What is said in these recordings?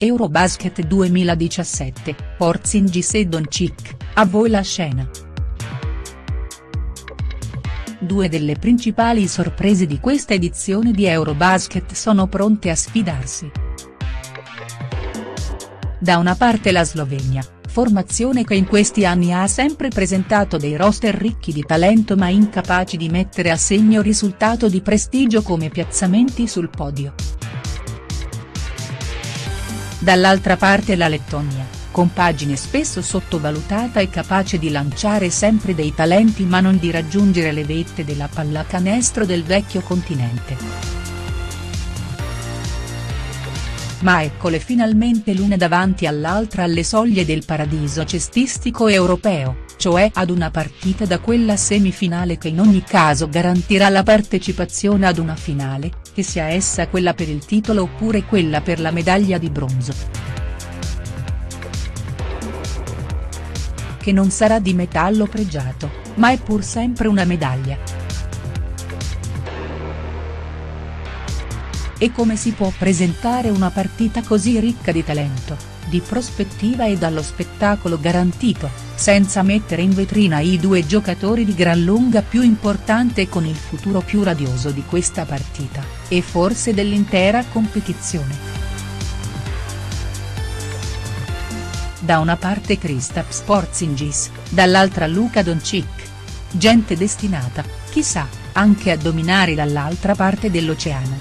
Eurobasket 2017, Porzingis e Doncic, a voi la scena. Due delle principali sorprese di questa edizione di Eurobasket sono pronte a sfidarsi. Da una parte la Slovenia, formazione che in questi anni ha sempre presentato dei roster ricchi di talento ma incapaci di mettere a segno risultato di prestigio come piazzamenti sul podio. Dall'altra parte la Lettonia, compagine spesso sottovalutata e capace di lanciare sempre dei talenti ma non di raggiungere le vette della pallacanestro del vecchio continente. Ma eccole finalmente l'una davanti all'altra alle soglie del paradiso cestistico europeo, cioè ad una partita da quella semifinale che in ogni caso garantirà la partecipazione ad una finale, che sia essa quella per il titolo oppure quella per la medaglia di bronzo. Che non sarà di metallo pregiato, ma è pur sempre una medaglia. E come si può presentare una partita così ricca di talento, di prospettiva e dallo spettacolo garantito, senza mettere in vetrina i due giocatori di gran lunga più importante e con il futuro più radioso di questa partita, e forse dell'intera competizione. Da una parte Kristaps Porzingis, dall'altra Luka Doncic. Gente destinata, chissà, anche a dominare dall'altra parte dell'oceano.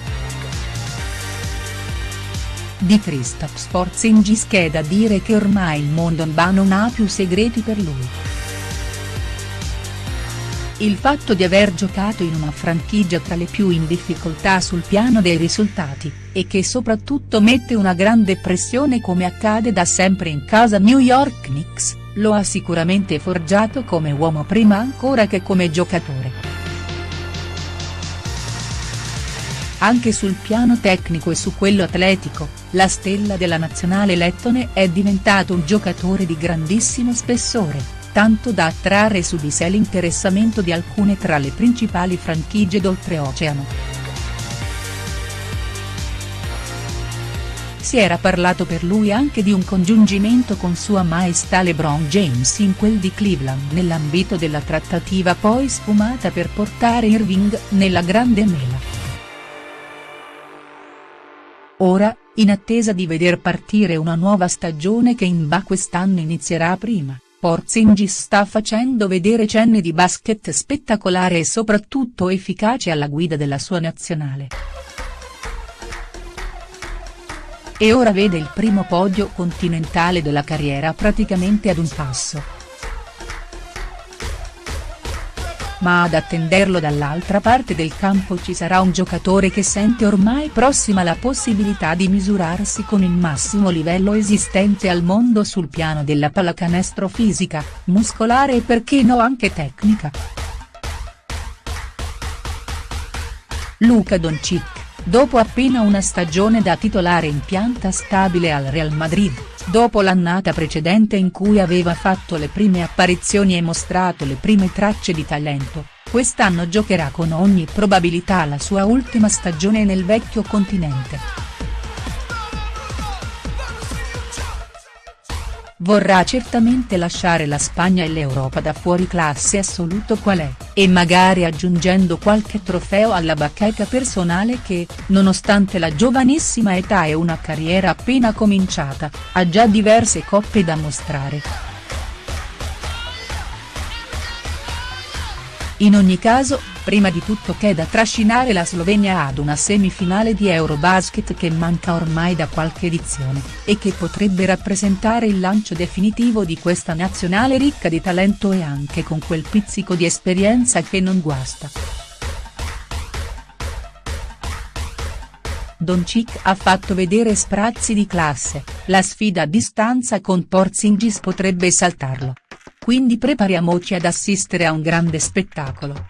Di Kristaps Porzingis che è da dire che ormai il mondo NBA non ha più segreti per lui. Il fatto di aver giocato in una franchigia tra le più in difficoltà sul piano dei risultati, e che soprattutto mette una grande pressione come accade da sempre in casa New York Knicks, lo ha sicuramente forgiato come uomo prima ancora che come giocatore. Anche sul piano tecnico e su quello atletico, la stella della nazionale lettone è diventato un giocatore di grandissimo spessore, tanto da attrarre su di sé l'interessamento di alcune tra le principali franchigie d'oltreoceano. Si era parlato per lui anche di un congiungimento con Sua Maestà LeBron James in quel di Cleveland nell'ambito della trattativa poi sfumata per portare Irving nella grande mela. Ora, in attesa di veder partire una nuova stagione che in NBA quest'anno inizierà prima, Porzingis sta facendo vedere cenni di basket spettacolare e soprattutto efficace alla guida della sua nazionale. E ora vede il primo podio continentale della carriera praticamente ad un passo. Ma ad attenderlo dall'altra parte del campo ci sarà un giocatore che sente ormai prossima la possibilità di misurarsi con il massimo livello esistente al mondo sul piano della pallacanestro fisica, muscolare e perché no anche tecnica. Luka Doncic, dopo appena una stagione da titolare in pianta stabile al Real Madrid dopo l'annata precedente in cui aveva fatto le prime apparizioni e mostrato le prime tracce di talento, quest'anno giocherà con ogni probabilità la sua ultima stagione nel vecchio continente. Vorrà certamente lasciare la Spagna e l'Europa da fuori classe assoluto qual è, e magari aggiungendo qualche trofeo alla bacheca personale che, nonostante la giovanissima età e una carriera appena cominciata, ha già diverse coppe da mostrare. In ogni caso, prima di tutto c'è da trascinare la Slovenia ad una semifinale di Eurobasket che manca ormai da qualche edizione, e che potrebbe rappresentare il lancio definitivo di questa nazionale ricca di talento e anche con quel pizzico di esperienza che non guasta. Doncic ha fatto vedere sprazzi di classe, la sfida a distanza con Porzingis potrebbe saltarlo quindi prepariamoci ad assistere a un grande spettacolo.